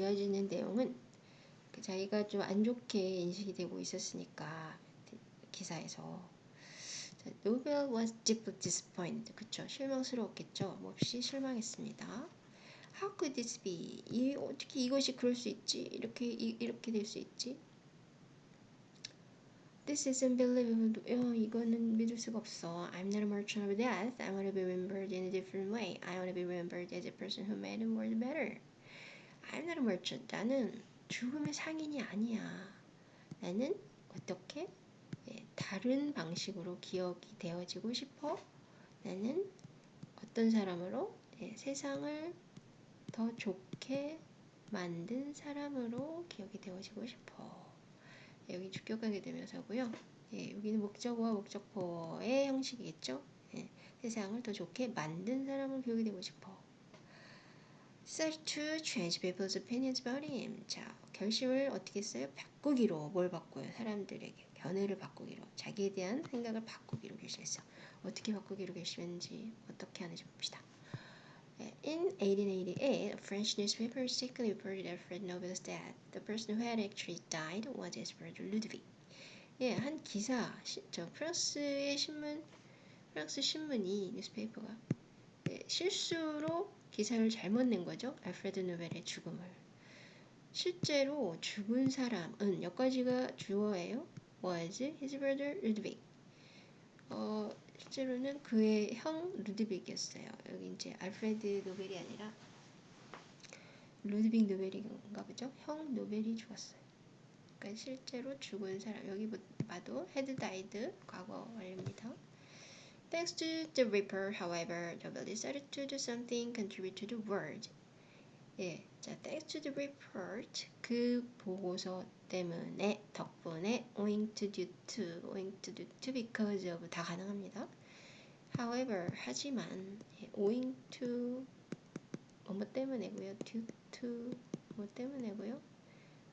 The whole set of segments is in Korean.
이어지는 내용은 그 자기가 좀 안 좋게 인식이 되고 있었으니까 기사에서 자, Nobel was deeply disappointed. 그쵸? 실망스러웠겠죠? 몹시 실망했습니다. How could this be? 이, 어떻게 이것이 그럴 수 있지? 이렇게 이, 이렇게 될 수 있지? This is unbelievable. 어, 이거는 믿을 수가 없어. I'm not a merchant of death. I want to be remembered in a different way. I want to be remembered as a person who made the world better. I'm not a merchant. 나는 죽음의 상인이 아니야. 나는 어떻게 예, 다른 방식으로 기억이 되어지고 싶어. 나는 어떤 사람으로 예, 세상을 더 좋게 만든 사람으로 기억이 되어지고 싶어. 예, 여기 주격하게 되면서고요. 예, 여기는 목적어와 목적어의 형식이겠죠. 예, 세상을 더 좋게 만든 사람으로 기억이 되고 싶어. Start to change people's opinions about him. 자, 결심을 어떻게 써요? 바꾸기로 뭘 바꿔요? 사람들에게 견해를 바꾸기로 자기에 대한 생각을 바꾸기로 결심했어. 어떻게 바꾸기로 결심했는지 어떻게 하는지 봅시다. In 1888, a French newspaper mistakenly reported that Fred Nobel's death. The person who had actually died was his brother Ludwig. 예, 한 기사, 시, 저 프랑스의 신문, 프랑스 신문이 newspaper가 예, 실수로 기사를 잘못 낸 거죠. 알프레드 노벨의 죽음을. 실제로 죽은 사람은 여기까지가 주어예요. was his brother Ludwig. 어, 실제로는 그의 형 루드빅이었어요. 여기 이제 알프레드 노벨이 아니라 루드빅 노벨인가 보죠. 형 노벨이 죽었어요. 그러니까 실제로 죽은 사람 여기 봐도 헤드 다이드 과거 완료입니다. Thanks to the Reaper, however, Nobel decided to do something contribute to the world. 예, 자, thanks to the report, 그 보고서 때문에, 덕분에, owing to, due to, owing to, due to, because of 다 가능합니다. However, 하지만, 예, owing to, 뭐뭐 때문에고요. due to, 뭐 때문에고요.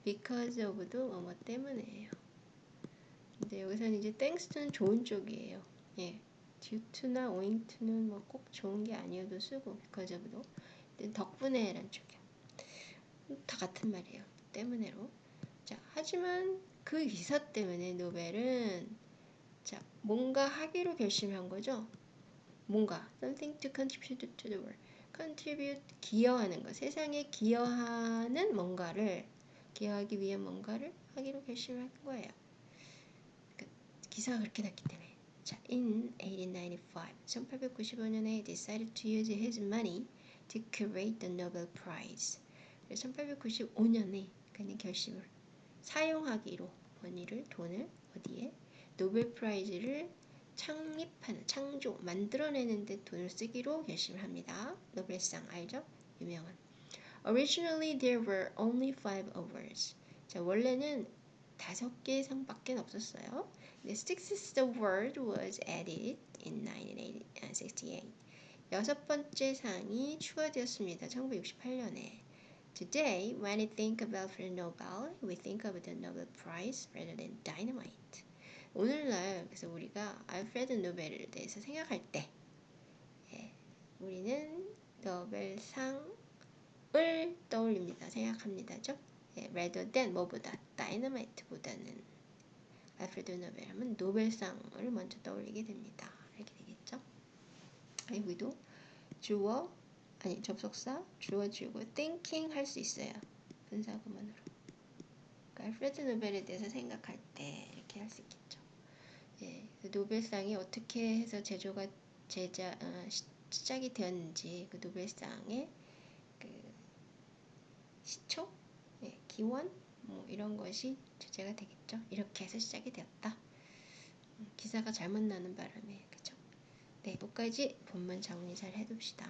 because of도 뭐뭐 때문에예요. 근데 여기서는 이제 thanks to는 좋은 쪽이에요. 예. Owing to는 뭐 꼭 좋은 게 아니어도 쓰고 of도 덕분에란 쪽이야. 다 같은 말이에요. 때문에로. 자, 하지만 그 기사 때문에 노벨은 자, 뭔가 하기로 결심한 거죠. 뭔가 something to contribute to the world. contribute 기여하는 거. 세상에 기여하는 뭔가를 기여하기 위한 뭔가를 하기로 결심한 거예요. 그 기사가 그렇게 났기 때문에. 자, in 1895, 1895년에 decided to use his money to create the Nobel Prize. 1895년에 그는 결심을 사용하기로 그의 돈을 어디에 Nobel Prize를 창립하는 창조 만들어내는 데 돈을 쓰기로 결심을 합니다. 노벨상 알죠? 유명한. Originally there were only five awards. 자 원래는 다섯 개의 상밖에 없었어요. The sixth award was added in 1968. 여섯 번째 상이 추가되었습니다. 1968년에. Today, when we think about Alfred Nobel, we think of the Nobel Prize rather than dynamite. 오늘날 그래서 우리가 알프레드 노벨에 대해서 생각할 때 예, 우리는 노벨상을 떠올립니다. 생각합니다죠? 예, rather than 뭐보다 다이너마이트보다는 알프레드 노벨 하면 노벨상을 먼저 떠올리게 됩니다. 이렇게 되겠죠? 여기도 주어 아니 접속사 주어 지우고 thinking 할 수 있어요. 분사구문으로. 그러니까 알프레드 노벨에 대해서 생각할 때 이렇게 할 수 있겠죠. 예, 그 노벨상이 어떻게 해서 제조가 제자 어, 시작이 되었는지 그 노벨상의 그 시초, 예, 기원 뭐 이런 것이 주제가 되겠죠. 이렇게 해서 시작이 되었다. 음, 기사가 잘못 나는 바람에 그죠. 네, 여기까지 본문 정리 잘 해둡시다.